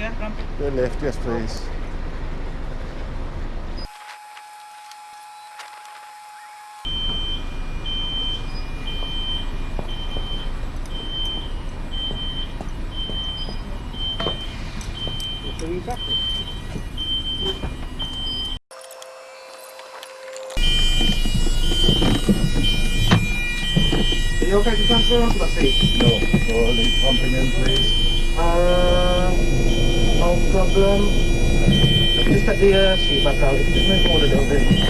Ramp up, yeah, ramp. The left, yes please. Are you okay to transfer onto that seat? No, no, leave pumping in please. Uh, no problem. Just take the uh, seat back out. If you just move forward a little bit.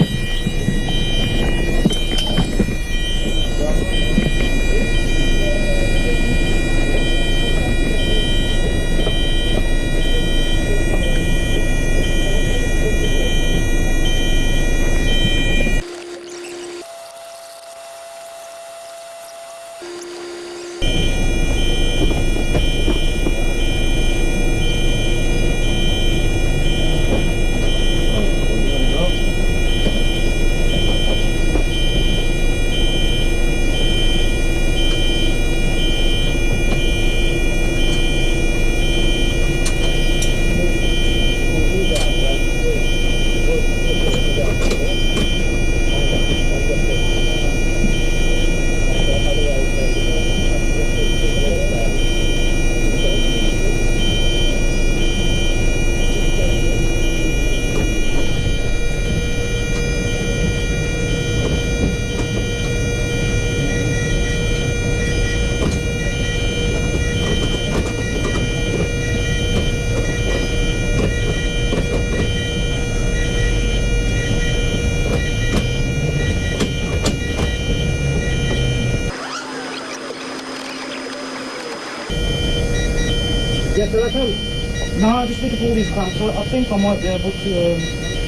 Yeah, I can. No, I just need to pull these clamps. So I think I might be able to. Um,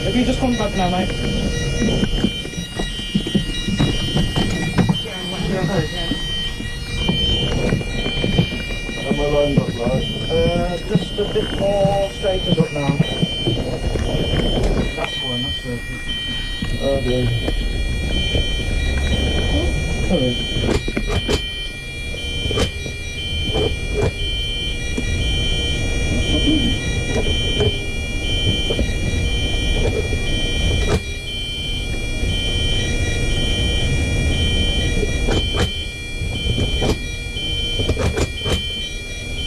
if you just come back now, mate. Am I lined up right? Uh, just a bit more straightened up now. That's fine. That's perfect. Oh dear. Sorry.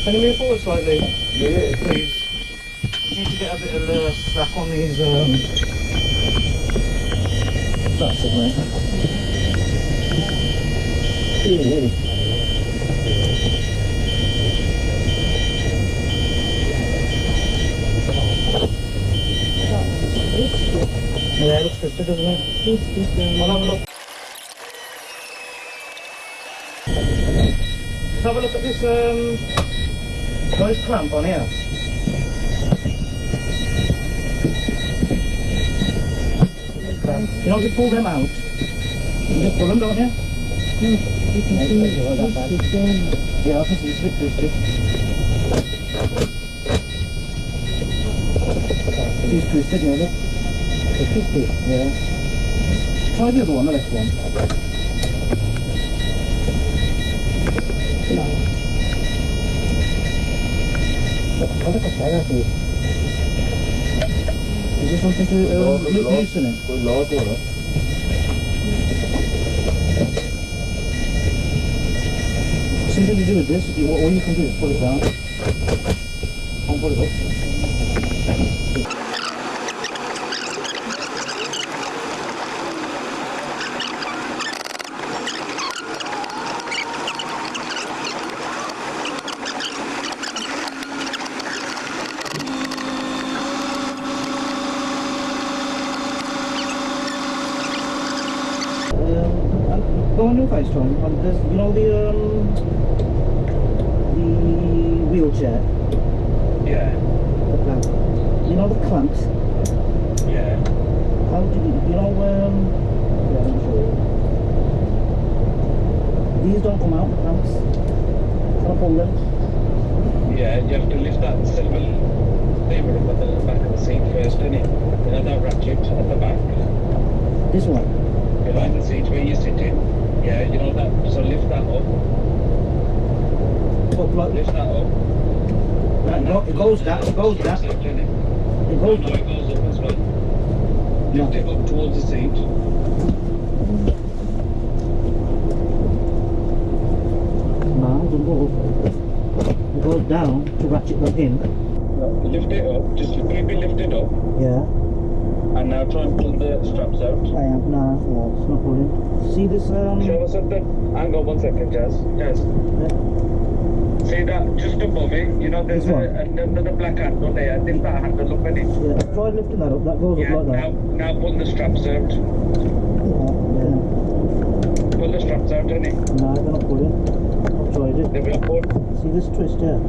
Can you move forward slightly? Yeah. please. You need to get a bit of the slack on these. Um... That's it, mate. Yeah, it looks good, doesn't it? I'll have a look. Have a look at this um, nice clamp on here. You know, you pull them out, you just pull them, don't you? Yeah, I can see it's a bit twisted. It's twisted, yeah, look. It's twisted, yeah. Try the other one, the left one. Look at that, see. Is there something to uh, Lord, loo- Lord. loosen it? Good lord, you know. Something to do this, all you can do is pull it down. And pull it up. Um, and go on your face, Tom. And there's, you know, the um, the wheelchair, Yeah, the clamp. You know the clamps. yeah. How do you, you know, um, yeah, show you. These don't come out, the clamps. Can I pull them? Yeah, you have to lift that silver lever up at the back of the seat first, don't you? You know that ratchet at the back, This one. behind the seat where you're sitting. You know that. So lift that up, Up like lift that up. Right, it it goes down, it goes down, it goes, no, it goes up as well. No. Lift it up towards the seat. no, go. It goes down to ratchet them in. Lift it up. Just keep it lifted up. Yeah, And now try and pull the straps out. I am, nah, yeah, it's not pulling. See this, um, Show us something. Hang on one second, Jazz. Jazz. See that just above it? You know, there's a, another black handle there. Didn't that handle up in it? yeah, try lifting that up, that goes Yeah. up like Now, that. now pull the straps out. Yeah, Pull the straps out, innit? yeah. Nah, they're not pulling. I've tried it. They will pull. See this twist here?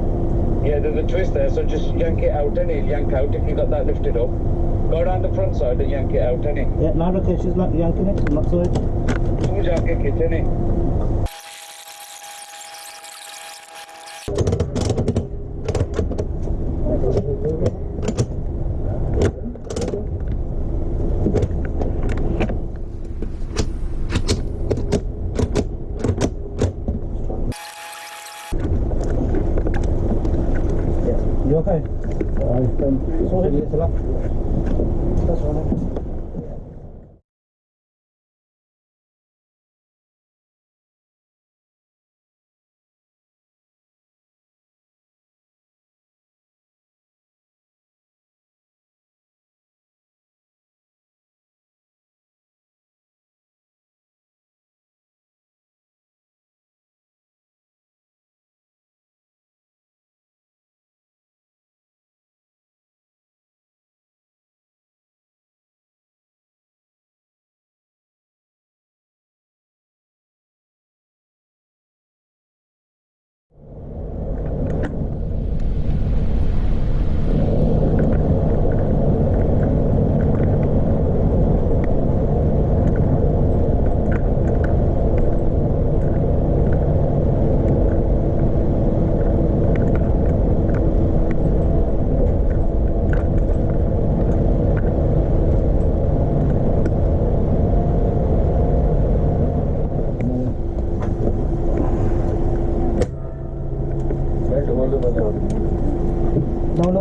Yeah, there's a twist there, so just yank it out, innit? Yank out if you got that lifted up. Go around the front side and yank it out, innit? Yeah, now look here, she's like yanking it from that side. Two jacket kit, innit? Yeah. You okay? I've been sorted it to left. That's all right. No, no,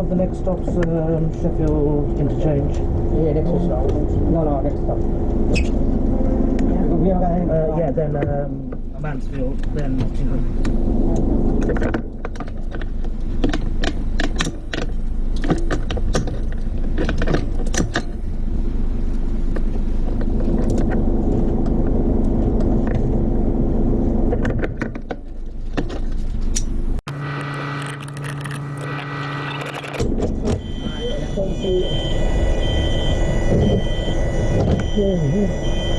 the next stop's um, Sheffield interchange. Yeah, next stop. No, no, next stop. Yeah, uh, yeah then um, Mansfield, then 200. Thank you.